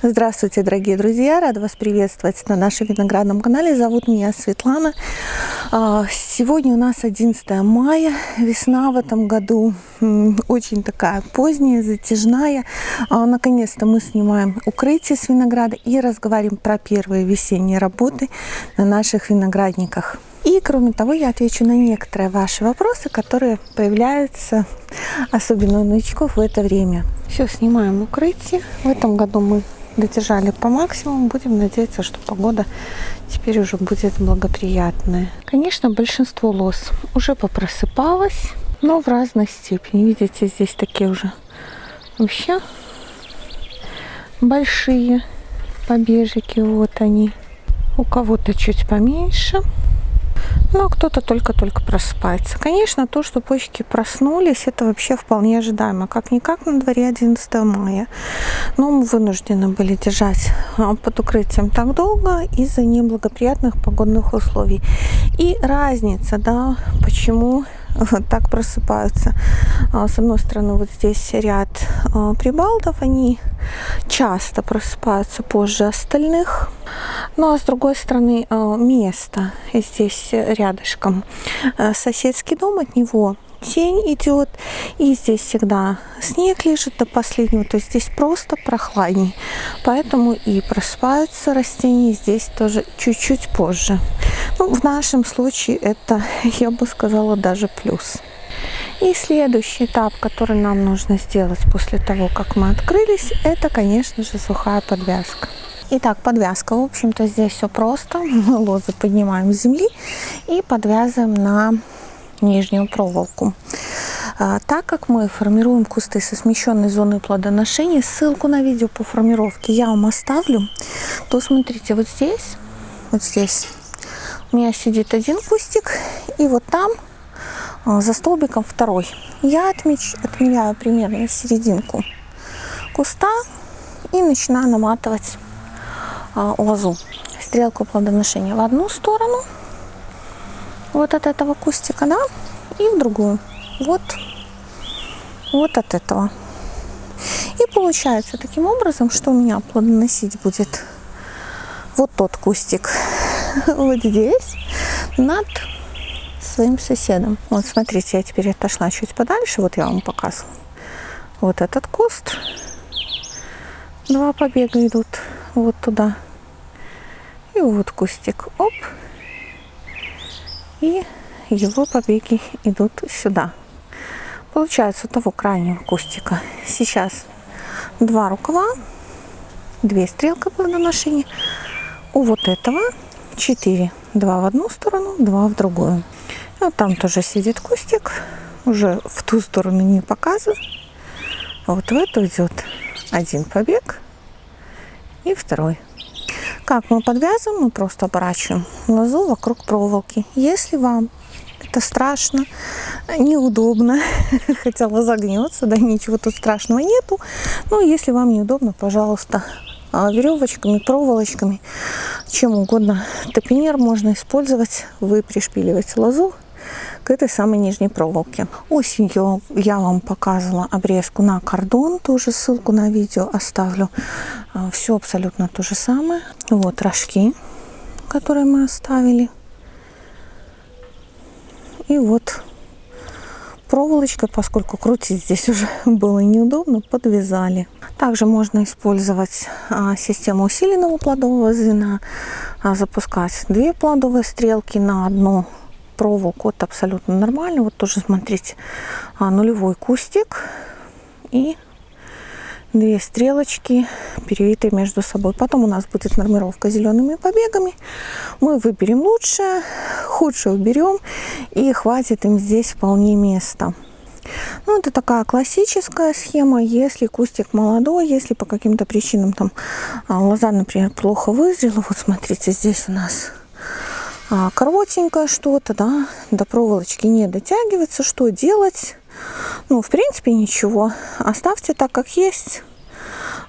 Здравствуйте, дорогие друзья! Рада вас приветствовать на нашем виноградном канале. Зовут меня Светлана. А, сегодня у нас 11 мая. Весна в этом году очень такая поздняя, затяжная. А, наконец-то мы снимаем укрытие с винограда и разговариваем про первые весенние работы на наших виноградниках. И, кроме того, я отвечу на некоторые ваши вопросы, которые появляются, особенно у новичков в это время. Все, снимаем укрытие. В этом году мы додержали по максимуму. Будем надеяться, что погода теперь уже будет благоприятная. Конечно, большинство лос уже попросыпалось, но в разной степени. Видите, здесь такие уже вообще большие побежики. Вот они. У кого-то чуть поменьше. Но кто-то только-только просыпается. Конечно, то, что почки проснулись, это вообще вполне ожидаемо. Как-никак на дворе 11 мая. Но мы вынуждены были держать а, под укрытием так долго из-за неблагоприятных погодных условий. И разница, да, почему так просыпаются. А, с одной стороны, вот здесь ряд а, прибалтов, они часто просыпаются позже остальных. Ну а с другой стороны, а, место здесь рядышком. Соседский дом от него тень идет, и здесь всегда снег лежит до последнего, то есть здесь просто прохладней. Поэтому и просыпаются растения здесь тоже чуть-чуть позже. Ну, в нашем случае это, я бы сказала, даже плюс. И следующий этап, который нам нужно сделать после того, как мы открылись, это, конечно же, сухая подвязка. Итак, подвязка. В общем-то, здесь все просто. Мы лозы поднимаем с земли и подвязываем на нижнюю проволоку. А, так как мы формируем кусты со смещенной зоной плодоношения, ссылку на видео по формировке я вам оставлю, то смотрите, вот здесь, вот здесь у меня сидит один кустик, и вот там а, за столбиком второй. Я отмеч, отмеряю примерно серединку куста и начинаю наматывать а, лозу, стрелку плодоношения в одну сторону – вот от этого кустика, да, и в другую. Вот, вот от этого. И получается таким образом, что у меня плодоносить будет вот тот кустик вот здесь над своим соседом. Вот смотрите, я теперь отошла чуть подальше, вот я вам показываю. Вот этот куст. Два побега идут вот туда. И вот кустик. Оп и его побеги идут сюда. Получается, того крайнего кустика сейчас два рукава, две стрелки плодоношения. У вот этого четыре. Два в одну сторону, два в другую. Вот там тоже сидит кустик. Уже в ту сторону не показываю. А вот в эту идет один побег и второй. Как мы подвязываем? Мы просто оборачиваем лозу вокруг проволоки. Если вам это страшно, неудобно, хотя лоза гнется, да, ничего тут страшного нету. Но если вам неудобно, пожалуйста, а, веревочками, проволочками, чем угодно. Топинер можно использовать. Вы пришпиливаете лозу к этой самой нижней проволоке. Осенью я вам показывала обрезку на кордон, тоже ссылку на видео оставлю. А, Все абсолютно то же самое. Вот рожки, которые мы оставили. И вот проволочкой, поскольку крутить здесь уже было неудобно, подвязали. Также можно использовать а, систему усиленного плодового звена, а, запускать две плодовые стрелки на одну проволоку. Это абсолютно нормально. Вот тоже смотрите, а, нулевой кустик и две стрелочки перевитые между собой. Потом у нас будет нормировка зелеными побегами. Мы выберем лучшее, худшее уберем и хватит им здесь вполне места. Ну, это такая классическая схема, если кустик молодой, если по каким-то причинам там а, лоза, например, плохо вызрела. Вот смотрите, здесь у нас коротенькое что-то, да, до проволочки не дотягивается. Что делать? Ну, в принципе, ничего. Оставьте так, как есть.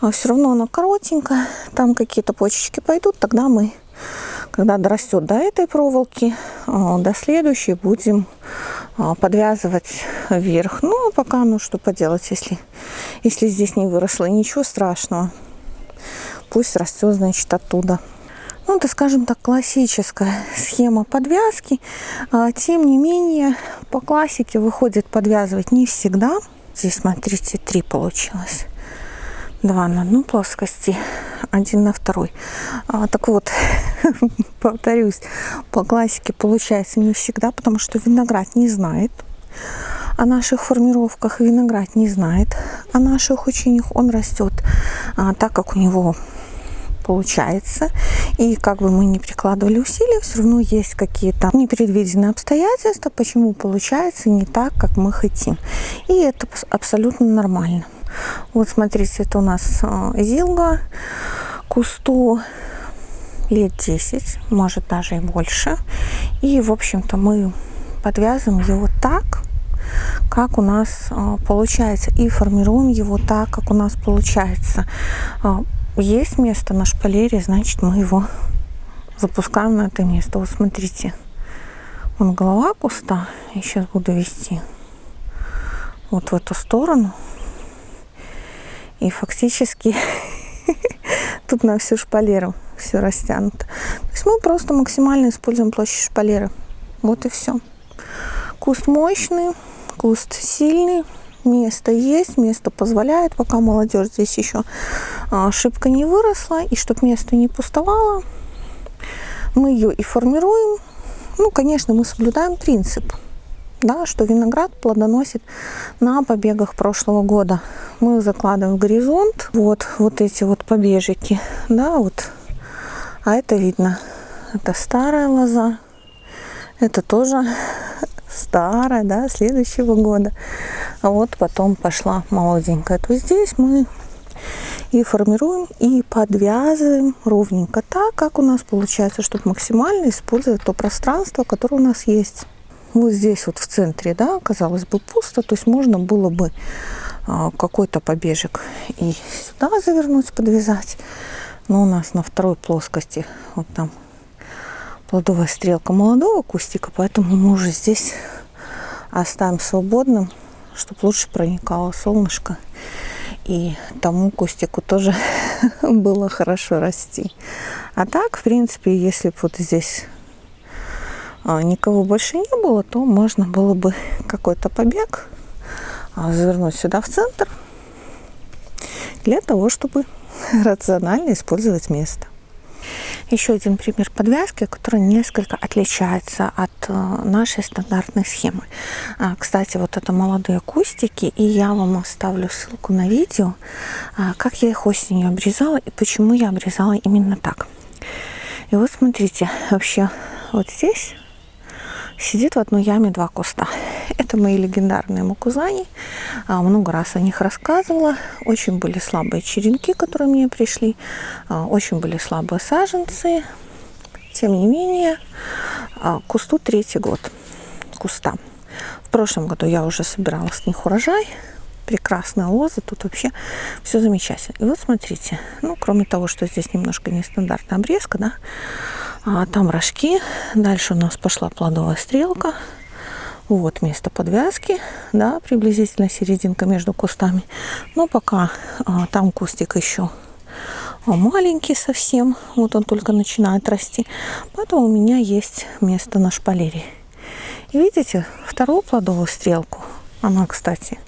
А все равно она коротенькая. Там какие-то почечки пойдут. Тогда мы, когда дорастет до этой проволоки, а, до следующей будем а, подвязывать вверх. Ну, а пока, ну, что поделать, если, если здесь не выросло. Ничего страшного. пусть растет, значит, оттуда. Ну, это, скажем так, классическая схема подвязки. А, тем не менее, по классике выходит подвязывать не всегда. Здесь, смотрите, три получилось. Два на одну плоскости, один на второй. А, так вот, повторюсь, по классике получается не всегда, потому что виноград не знает о наших формировках. Виноград не знает о наших учениях. Он растет а, так, как у него получается. И как бы мы не прикладывали усилия, все равно есть какие-то непредвиденные обстоятельства, почему получается не так, как мы хотим. И это абсолютно нормально. Вот смотрите, это у нас а, зилга кусту лет 10, может даже и больше. И, в общем-то, мы подвязываем его так, как у нас а, получается, и формируем его так, как у нас получается. Есть место на шпалере, значит, мы его запускаем на это место. Вот смотрите, вон голова куста, я сейчас буду вести вот в эту сторону. И фактически тут на всю шпалеру все растянуто. То есть мы просто максимально используем площадь шпалеры. Вот и все. Куст мощный, куст сильный, место есть, место позволяет, пока молодежь здесь еще а, шибко не выросла, и чтобы место не пустовало, мы ее и формируем. Ну, конечно, мы соблюдаем принцип, да, что виноград плодоносит на побегах прошлого года. Мы закладываем в горизонт вот, вот эти вот побежики, да, вот, а это видно, это старая лоза, это тоже старая, да, следующего года. А вот потом пошла молоденькая. То здесь мы и формируем, и подвязываем ровненько так, как у нас получается, чтобы максимально использовать то пространство, которое у нас есть. Вот здесь вот в центре, да, казалось бы, пусто, то есть можно было бы а, какой-то побежек и сюда завернуть, подвязать. Но у нас на второй плоскости вот там плодовая стрелка молодого кустика, поэтому мы уже здесь оставим свободным, чтобы лучше проникало солнышко и тому кустику тоже было хорошо расти. А так, в принципе, если бы вот здесь а, никого больше не было, то можно было бы какой-то побег а, завернуть сюда в центр для того, чтобы рационально использовать место. Еще один пример подвязки, который несколько отличается от э, нашей стандартной схемы. А, кстати, вот это молодые кустики, и я вам оставлю ссылку на видео, а, как я их осенью обрезала и почему я обрезала именно так. И вот смотрите, вообще вот здесь сидит в одной яме два куста. Это мои легендарные мукузани. А, много раз о них рассказывала. Очень были слабые черенки, которые мне пришли. А, очень были слабые саженцы. Тем не менее, а, кусту третий год. Куста. В прошлом году я уже собирала с них урожай. Прекрасная лоза. Тут вообще все замечательно. И вот смотрите. Ну, кроме того, что здесь немножко нестандартная обрезка, да, а там рожки. Дальше у нас пошла плодовая стрелка. Вот место подвязки, да, приблизительно серединка между кустами. Но пока а, там кустик еще а, маленький совсем, вот он только начинает расти. Поэтому у меня есть место на шпалере. И видите, вторую плодовую стрелку, она, кстати,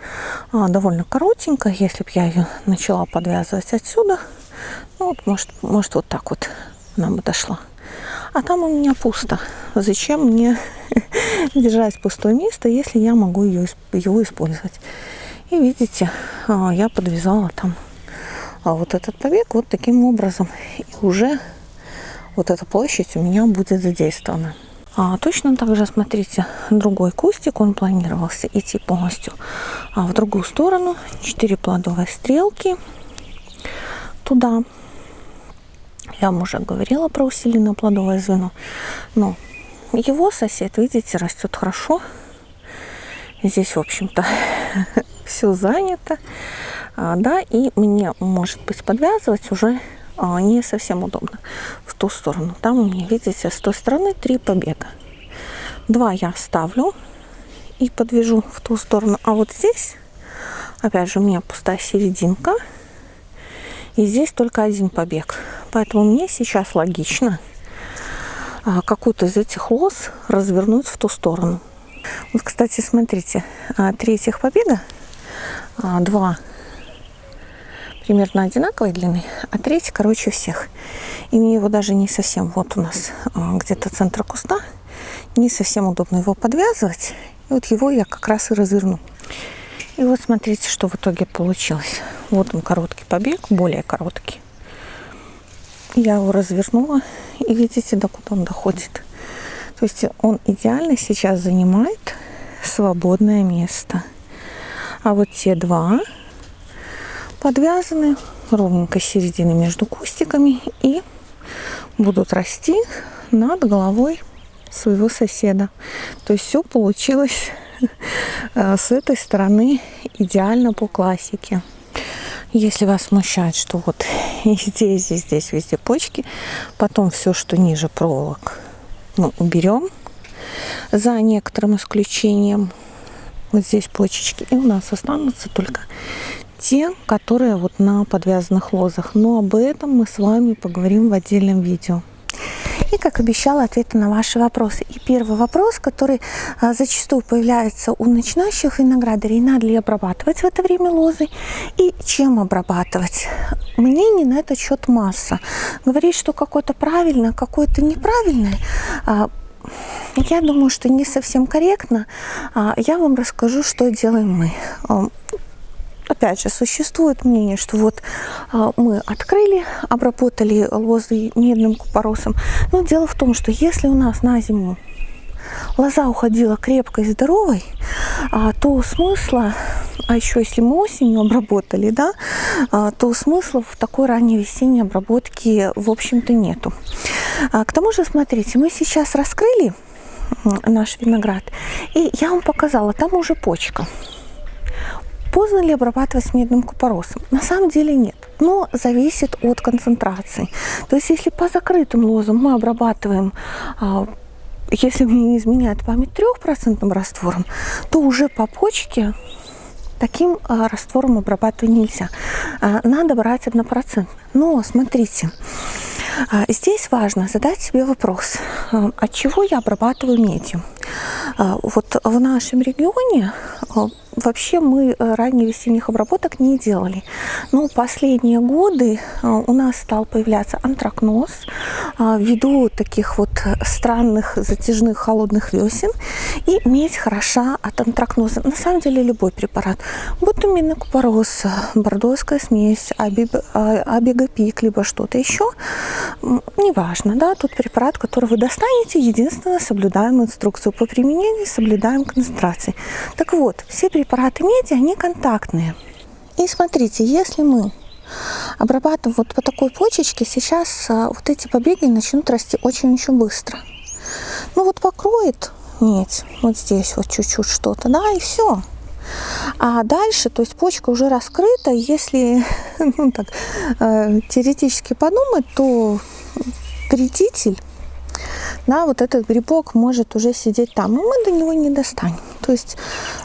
а, довольно коротенькая. Если бы я ее начала подвязывать отсюда, ну, вот, может, может вот так вот она бы дошла. А там у меня пусто. Зачем мне держать пустое место, если я могу ее, его использовать? И видите, а, я подвязала там а, вот этот побег вот таким образом. И уже вот эта площадь у меня будет задействована. А, точно так же, смотрите, другой кустик, он планировался идти полностью а, в другую сторону. Четыре плодовые стрелки туда. Я вам уже говорила про усиленное плодовое звено. Но его сосед, видите, растет хорошо. Здесь, в общем-то, все занято. А, да, и мне, может быть, подвязывать уже а, не совсем удобно в ту сторону. Там у меня, видите, с той стороны три побега. Два я оставлю и подвяжу в ту сторону. А вот здесь, опять же, у меня пустая серединка. И здесь только один побег. Поэтому мне сейчас логично а, какую-то из этих лоз развернуть в ту сторону. Вот, кстати, смотрите, а, три этих побега, а, два примерно одинаковой длины, а третий короче всех. И мне его даже не совсем, вот у нас где-то центр куста, не совсем удобно его подвязывать. И вот его я как раз и разверну. И вот смотрите, что в итоге получилось. Вот он короткий побег, более короткий. Я его развернула, и видите, докуда он доходит. То есть он идеально сейчас занимает свободное место. А вот те два подвязаны ровненько середины между кустиками и будут расти над головой своего соседа. То есть все получилось э, с этой стороны идеально по классике. Если вас смущает, что вот и здесь, и здесь везде почки, потом все, что ниже проволок, мы уберем за некоторым исключением. Вот здесь почечки. И у нас останутся только те, которые вот на подвязанных лозах. Но об этом мы с вами поговорим в отдельном видео. И, как обещала, ответы на ваши вопросы. И первый вопрос, который а, зачастую появляется у начинающих виноградарей, надо ли обрабатывать в это время лозы и чем обрабатывать. Мнений на этот счет масса. Говорить, что какое-то правильно, какое-то неправильное, а, я думаю, что не совсем корректно. А, я вам расскажу, что делаем мы опять же, существует мнение, что вот а, мы открыли, обработали лозы медным купоросом. Но дело в том, что если у нас на зиму лоза уходила крепкой, здоровой, а, то смысла, а еще если мы осенью обработали, да, а, то смысла в такой ранней весенней обработке, в общем-то, нету. К тому же, смотрите, мы сейчас раскрыли наш виноград, и я вам показала, там уже почка. Поздно ли обрабатывать с медным купоросом? На самом деле нет, но зависит от концентрации. То есть если по закрытым лозам мы обрабатываем а, если мне не изменяет память трехпроцентным раствором, то уже по почке таким а, раствором обрабатывать нельзя. А, надо брать однопроцентный. Но смотрите, здесь важно задать себе вопрос, от чего я обрабатываю медью. А, вот в нашем регионе Вообще мы э, ранее весенних обработок не делали. Но последние годы э, у нас стал появляться антракноз ввиду таких вот странных затяжных холодных весен. И медь хороша от антракноза. На самом деле любой препарат, минный купорос, бордоская смесь, абегопик, либо что-то еще, неважно, да, тот препарат, который вы достанете, единственное, соблюдаем инструкцию по применению, соблюдаем концентрации. Так вот, все препараты меди, они контактные. И смотрите, если мы обрабатываем вот по такой почечке, сейчас а, вот эти побеги начнут расти очень-очень быстро. Ну вот покроет медь, вот здесь вот чуть-чуть что-то, да, и все. А дальше, то есть почка уже раскрыта, если ну, так, э, теоретически подумать, то вредитель, да, вот этот грибок может уже сидеть там, и мы до него не достанем. То есть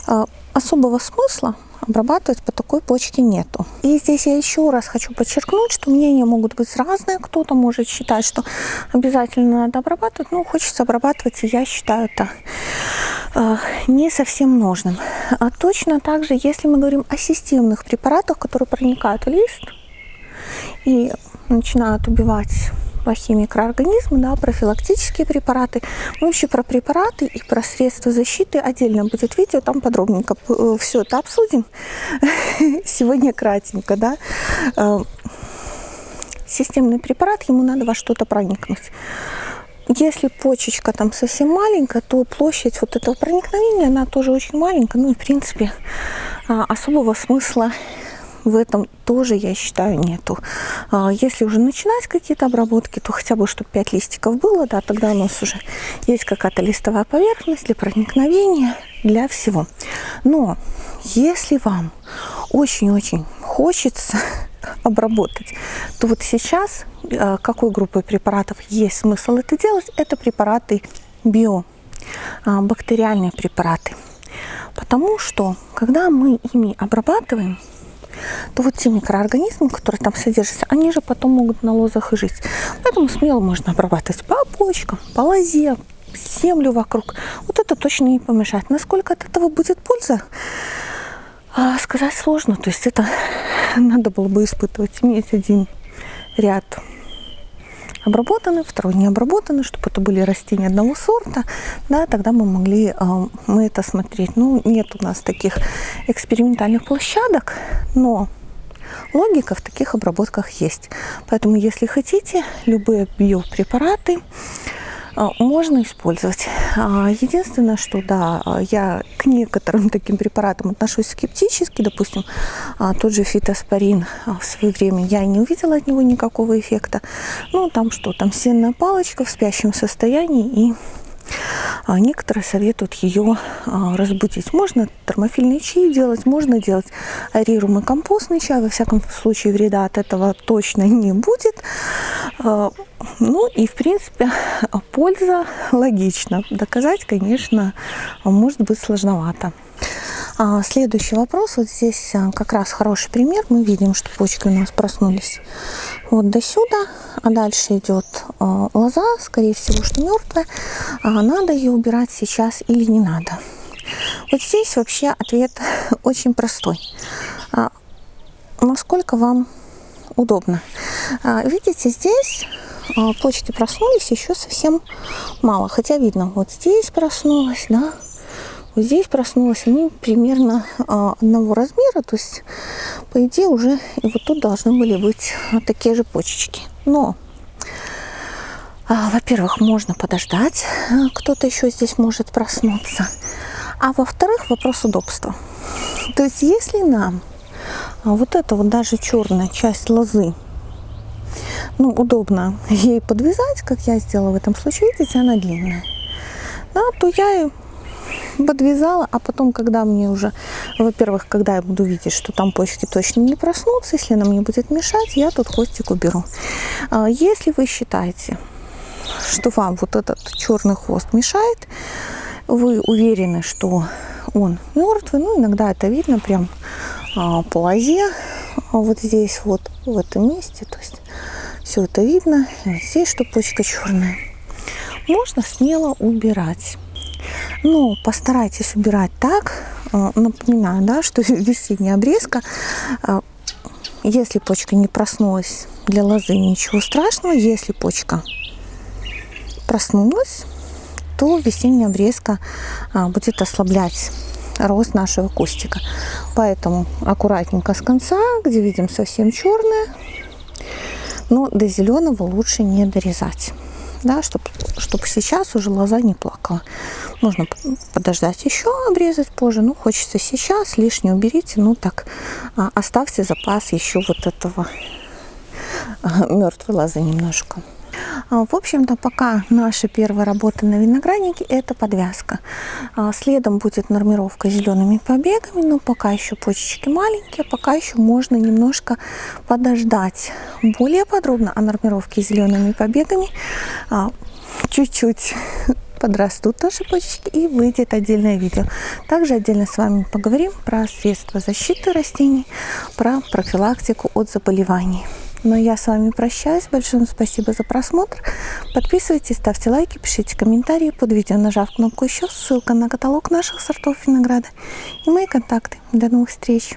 э, особого смысла обрабатывать по такой почке нету. И здесь я еще раз хочу подчеркнуть, что мнения могут быть разные. Кто-то может считать, что обязательно надо обрабатывать. Ну, хочется обрабатывать, и я считаю это э, не совсем нужным. А точно так же, если мы говорим о системных препаратах, которые проникают в лист и начинают убивать плохие микроорганизмы, да, профилактические препараты. Мы вообще про препараты и про средства защиты отдельно будет видео, там подробненько э, все это обсудим. Сегодня кратенько, да. Э, системный препарат, ему надо во что-то проникнуть. Если почечка там совсем маленькая, то площадь вот этого проникновения, она тоже очень маленькая. Ну и в принципе а, особого смысла в этом тоже, я считаю, нету. А, если уже начинать какие-то обработки, то хотя бы, чтобы 5 листиков было, да, тогда у нас уже есть какая-то листовая поверхность для проникновения, для всего. Но если вам очень-очень хочется обработать, то вот сейчас а, какой группой препаратов есть смысл это делать? Это препараты био, а, бактериальные препараты. Потому что, когда мы ими обрабатываем, то вот те микроорганизмы, которые там содержатся, они же потом могут на лозах и жить. Поэтому смело можно обрабатывать по почкам, по лозе, землю вокруг. Вот это точно не помешает. Насколько от этого будет польза, а, сказать сложно. То есть это надо было бы испытывать, иметь один ряд обработаны, второй не обработаны, чтобы это были растения одного сорта, да, тогда мы могли э, мы это смотреть. Ну, нет у нас таких экспериментальных площадок, но логика в таких обработках есть. Поэтому, если хотите, любые биопрепараты, можно использовать. А, единственное, что да, я к некоторым таким препаратам отношусь скептически. Допустим, а, тот же фитоспорин в свое время я не увидела от него никакого эффекта. Ну, там что, там сенная палочка в спящем состоянии и а некоторые советуют ее а, разбудить. Можно термофильный чай делать, можно делать аэрируемый компостный чай. Во всяком случае, вреда от этого точно не будет. А, ну и, в принципе, польза логично. Доказать, конечно, может быть сложновато. Следующий вопрос. Вот здесь как раз хороший пример. Мы видим, что почки у нас проснулись вот до сюда, а дальше идет лоза, скорее всего, что мертвая. А надо ее убирать сейчас или не надо? Вот здесь вообще ответ очень простой. А, насколько вам удобно? А, видите, здесь а, почки проснулись еще совсем мало. Хотя видно, вот здесь проснулась, да, вот здесь проснулась, они примерно а, одного размера, то есть, по идее, уже и вот тут должны были быть такие же почечки. Но, во-первых, можно подождать, кто-то еще здесь может проснуться. А во-вторых, вопрос удобства. То есть, если нам вот эта вот даже черная часть лозы. Ну, удобно ей подвязать, как я сделала в этом случае, видите, она длинная, да, то я подвязала, а потом, когда мне уже, во-первых, когда я буду видеть, что там почки точно не проснутся, если она мне будет мешать, я тут хвостик уберу. А, если вы считаете, что вам вот этот черный хвост мешает, вы уверены, что он мертвый, ну иногда это видно прям а, по лозе, а вот здесь вот в этом месте, то есть все это видно, здесь что почка черная, можно смело убирать. Но постарайтесь убирать так, э, напоминаю, да, что весенняя обрезка, если почка не проснулась для лозы, ничего страшного. Если почка проснулась, то весенняя обрезка будет ослаблять рост нашего кустика. Поэтому аккуратненько с конца, где видим совсем черное, но до зеленого лучше не дорезать да, чтобы, чтобы сейчас уже лоза не плакала. Можно подождать еще, обрезать позже. Ну, хочется сейчас, лишнее уберите. Ну, так, а, оставьте запас еще вот этого а, мертвой лозы немножко. А, в общем-то, пока наша первая работа на винограднике – это подвязка. Следом будет нормировка зелеными побегами, но пока еще почечки маленькие, пока еще можно немножко подождать. Более подробно о нормировке зелеными побегами чуть-чуть подрастут наши почечки и выйдет отдельное видео. Также отдельно с вами поговорим про средства защиты растений, про профилактику от заболеваний. Но я с вами прощаюсь. Большое спасибо за просмотр. Подписывайтесь, ставьте лайки, пишите комментарии под видео, нажав кнопку еще. Ссылка на каталог наших сортов винограда и мои контакты. До новых встреч!